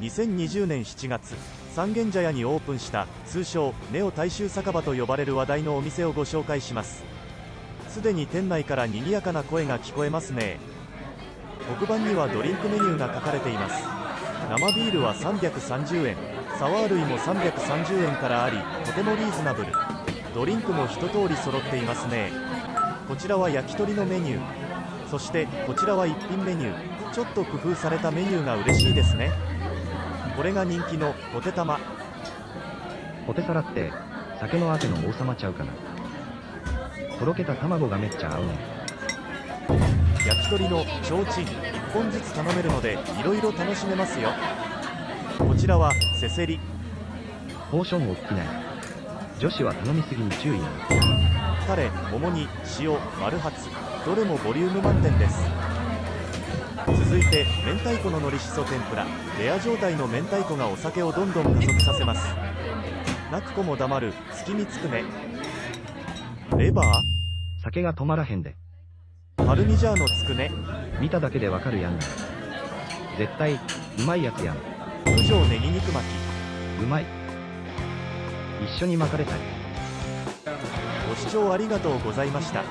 2020年7月三軒茶屋にオープンした通称ネオ大衆酒場と呼ばれる話題のお店をご紹介します。すでに店内から賑やかな声が聞こえますね。黒板にはドリンクメニューが書かれています。生ビールは330円サワー類も330円からありとてもリーズナブル。ドリンクも一通り揃っていますね。こちらは焼き鳥のメニュー。そしてこちらは一品メニュー。ちょっと工夫されたメニューが嬉しいですね。これが人気のポテ玉ポテサラって、酒のあての王様ちゃうかな。とろけた卵がめっちゃ合うねん。焼き鳥の提灯1本ずつ頼めるのでいろいろ楽しめますよこちらはせせりポーション大きない。女子は頼みすぎに注意な。タレ桃に塩丸発どれもボリューム満点です続いて明太子の海苔しそ天ぷらレア状態の明太子がお酒をどんどん加速させます泣く子も黙る月見つくねレバ酒が止まらへんで。ーパルミジャーノつくね見ただけでわかるやんな。絶対、うまいやつやん。九条ネギ肉巻きうまい。一緒に巻かれたい。ご視聴ありがとうございました